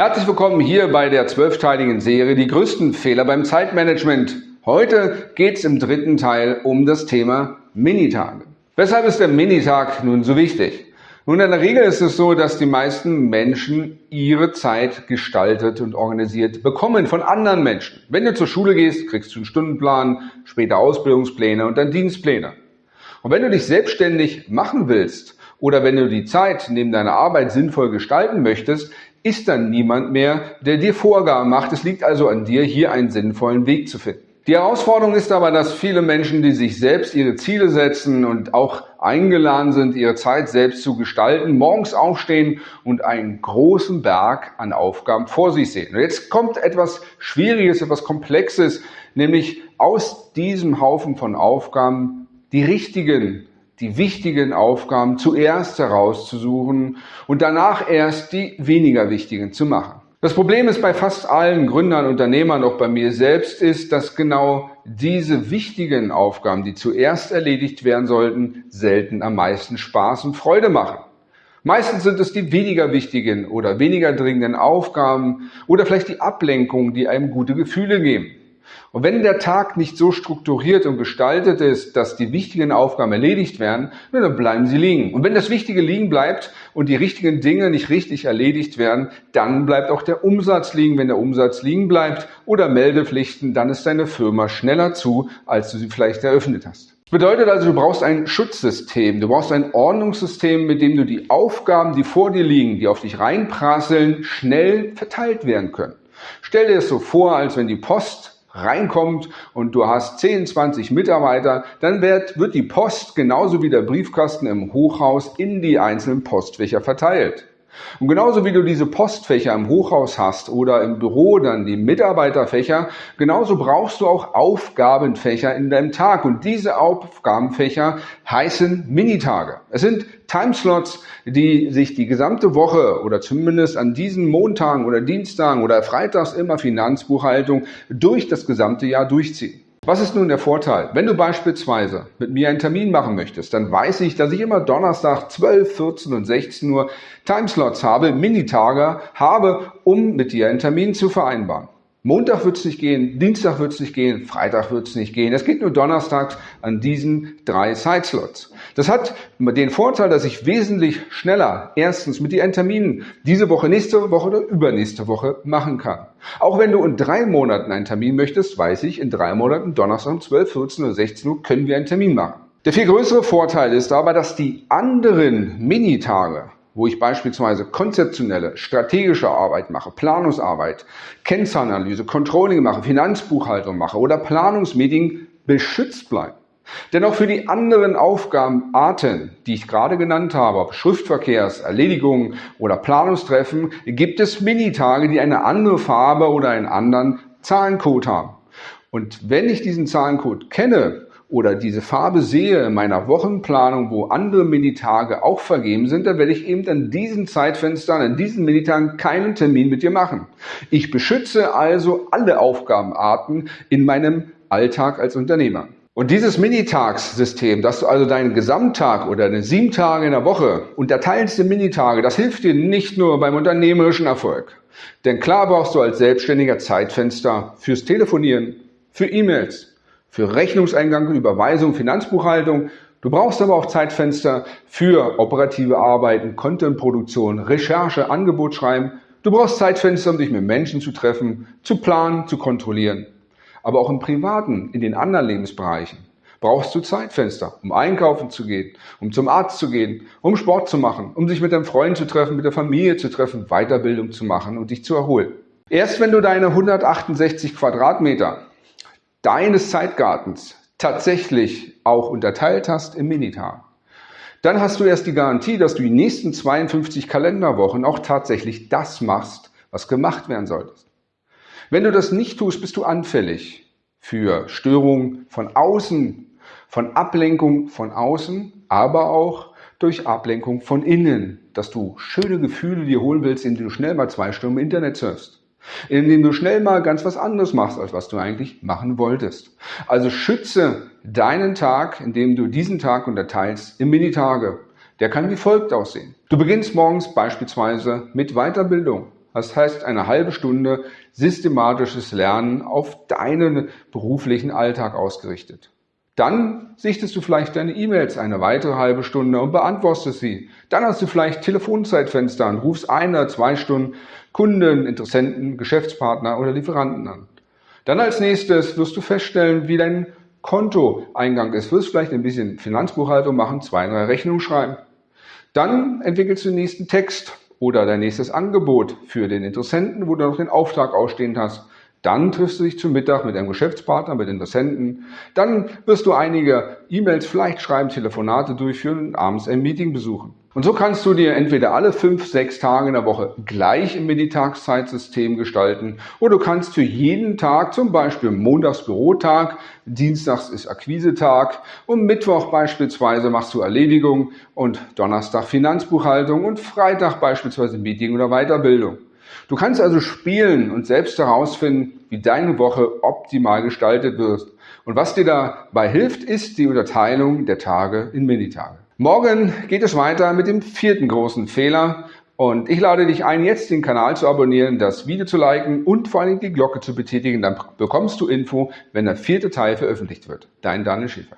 Herzlich willkommen hier bei der zwölfteiligen Serie Die größten Fehler beim Zeitmanagement. Heute geht es im dritten Teil um das Thema Minitage. Weshalb ist der Minitag nun so wichtig? Nun, in der Regel ist es so, dass die meisten Menschen ihre Zeit gestaltet und organisiert bekommen von anderen Menschen. Wenn du zur Schule gehst, kriegst du einen Stundenplan, später Ausbildungspläne und dann Dienstpläne. Und wenn du dich selbstständig machen willst oder wenn du die Zeit neben deiner Arbeit sinnvoll gestalten möchtest, ist dann niemand mehr, der dir Vorgaben macht. Es liegt also an dir, hier einen sinnvollen Weg zu finden. Die Herausforderung ist aber, dass viele Menschen, die sich selbst ihre Ziele setzen und auch eingeladen sind, ihre Zeit selbst zu gestalten, morgens aufstehen und einen großen Berg an Aufgaben vor sich sehen. Und jetzt kommt etwas Schwieriges, etwas Komplexes, nämlich aus diesem Haufen von Aufgaben die richtigen, die wichtigen Aufgaben zuerst herauszusuchen und danach erst die weniger wichtigen zu machen. Das Problem ist bei fast allen Gründern, Unternehmern, auch bei mir selbst, ist, dass genau diese wichtigen Aufgaben, die zuerst erledigt werden sollten, selten am meisten Spaß und Freude machen. Meistens sind es die weniger wichtigen oder weniger dringenden Aufgaben oder vielleicht die Ablenkungen, die einem gute Gefühle geben. Und wenn der Tag nicht so strukturiert und gestaltet ist, dass die wichtigen Aufgaben erledigt werden, dann bleiben sie liegen. Und wenn das Wichtige liegen bleibt und die richtigen Dinge nicht richtig erledigt werden, dann bleibt auch der Umsatz liegen. Wenn der Umsatz liegen bleibt oder Meldepflichten, dann ist deine Firma schneller zu, als du sie vielleicht eröffnet hast. Das bedeutet also, du brauchst ein Schutzsystem, du brauchst ein Ordnungssystem, mit dem du die Aufgaben, die vor dir liegen, die auf dich reinprasseln, schnell verteilt werden können. Stell dir es so vor, als wenn die Post reinkommt und du hast 10, 20 Mitarbeiter, dann wird, wird die Post genauso wie der Briefkasten im Hochhaus in die einzelnen Postfächer verteilt. Und genauso wie du diese Postfächer im Hochhaus hast oder im Büro dann die Mitarbeiterfächer, genauso brauchst du auch Aufgabenfächer in deinem Tag. Und diese Aufgabenfächer heißen Minitage. Es sind Timeslots, die sich die gesamte Woche oder zumindest an diesen Montagen oder Dienstagen oder Freitags immer Finanzbuchhaltung durch das gesamte Jahr durchziehen. Was ist nun der Vorteil? Wenn du beispielsweise mit mir einen Termin machen möchtest, dann weiß ich, dass ich immer Donnerstag 12, 14 und 16 Uhr Timeslots habe, Minitage habe, um mit dir einen Termin zu vereinbaren. Montag wird es nicht gehen, Dienstag wird es nicht gehen, Freitag wird es nicht gehen. Es geht nur donnerstags an diesen drei Sideslots. Das hat den Vorteil, dass ich wesentlich schneller erstens mit dir einen Termin diese Woche, nächste Woche oder übernächste Woche machen kann. Auch wenn du in drei Monaten einen Termin möchtest, weiß ich, in drei Monaten, Donnerstag um 12, 14 oder 16 Uhr können wir einen Termin machen. Der viel größere Vorteil ist aber, dass die anderen Minitage wo ich beispielsweise konzeptionelle, strategische Arbeit mache, Planungsarbeit, Kennzahlanalyse, Controlling mache, Finanzbuchhaltung mache oder Planungsmeeting beschützt bleiben. Denn auch für die anderen Aufgabenarten, die ich gerade genannt habe, ob Schriftverkehrs, Erledigungen oder Planungstreffen, gibt es Minitage, die eine andere Farbe oder einen anderen Zahlencode haben. Und wenn ich diesen Zahlencode kenne, oder diese Farbe sehe in meiner Wochenplanung, wo andere Minitage auch vergeben sind, dann werde ich eben an diesen Zeitfenstern, an diesen Minitagen keinen Termin mit dir machen. Ich beschütze also alle Aufgabenarten in meinem Alltag als Unternehmer. Und dieses Minitagssystem, dass du also deinen Gesamttag oder deine sieben Tage in der Woche unterteilst in Minitage, das hilft dir nicht nur beim unternehmerischen Erfolg. Denn klar brauchst du als Selbstständiger Zeitfenster fürs Telefonieren, für E-Mails, für Rechnungseingang, Überweisung, Finanzbuchhaltung. Du brauchst aber auch Zeitfenster für operative Arbeiten, Contentproduktion, Recherche, Angebot schreiben. Du brauchst Zeitfenster, um dich mit Menschen zu treffen, zu planen, zu kontrollieren. Aber auch im Privaten, in den anderen Lebensbereichen brauchst du Zeitfenster, um einkaufen zu gehen, um zum Arzt zu gehen, um Sport zu machen, um sich mit deinem Freund zu treffen, mit der Familie zu treffen, Weiterbildung zu machen und dich zu erholen. Erst wenn du deine 168 Quadratmeter deines Zeitgartens tatsächlich auch unterteilt hast im Minitag, dann hast du erst die Garantie, dass du die nächsten 52 Kalenderwochen auch tatsächlich das machst, was gemacht werden solltest. Wenn du das nicht tust, bist du anfällig für Störungen von außen, von Ablenkung von außen, aber auch durch Ablenkung von innen, dass du schöne Gefühle dir holen willst, indem du schnell mal zwei Stunden im Internet surfst indem du schnell mal ganz was anderes machst, als was du eigentlich machen wolltest. Also schütze deinen Tag, indem du diesen Tag unterteilst in Minitage. Der kann wie folgt aussehen. Du beginnst morgens beispielsweise mit Weiterbildung. Das heißt, eine halbe Stunde systematisches Lernen auf deinen beruflichen Alltag ausgerichtet. Dann sichtest du vielleicht deine E-Mails eine weitere halbe Stunde und beantwortest sie. Dann hast du vielleicht Telefonzeitfenster und rufst ein oder zwei Stunden Kunden, Interessenten, Geschäftspartner oder Lieferanten an. Dann als nächstes wirst du feststellen, wie dein Kontoeingang ist. Wirst vielleicht ein bisschen Finanzbuchhaltung machen, zwei, drei Rechnungen schreiben. Dann entwickelst du den nächsten Text oder dein nächstes Angebot für den Interessenten, wo du noch den Auftrag ausstehend hast. Dann triffst du dich zum Mittag mit einem Geschäftspartner, mit Interessenten. Dann wirst du einige E-Mails vielleicht schreiben, Telefonate durchführen und abends ein Meeting besuchen. Und so kannst du dir entweder alle fünf, sechs Tage in der Woche gleich im Meditagszeitsystem gestalten oder du kannst für jeden Tag, zum Beispiel Montags Bürotag, Dienstags ist Akquisetag und Mittwoch beispielsweise machst du Erledigung und Donnerstag Finanzbuchhaltung und Freitag beispielsweise Meeting oder Weiterbildung. Du kannst also spielen und selbst herausfinden, wie deine Woche optimal gestaltet wird. Und was dir dabei hilft, ist die Unterteilung der Tage in Minitage. Morgen geht es weiter mit dem vierten großen Fehler. Und ich lade dich ein, jetzt den Kanal zu abonnieren, das Video zu liken und vor allem die Glocke zu betätigen. Dann bekommst du Info, wenn der vierte Teil veröffentlicht wird. Dein Daniel Schäfer.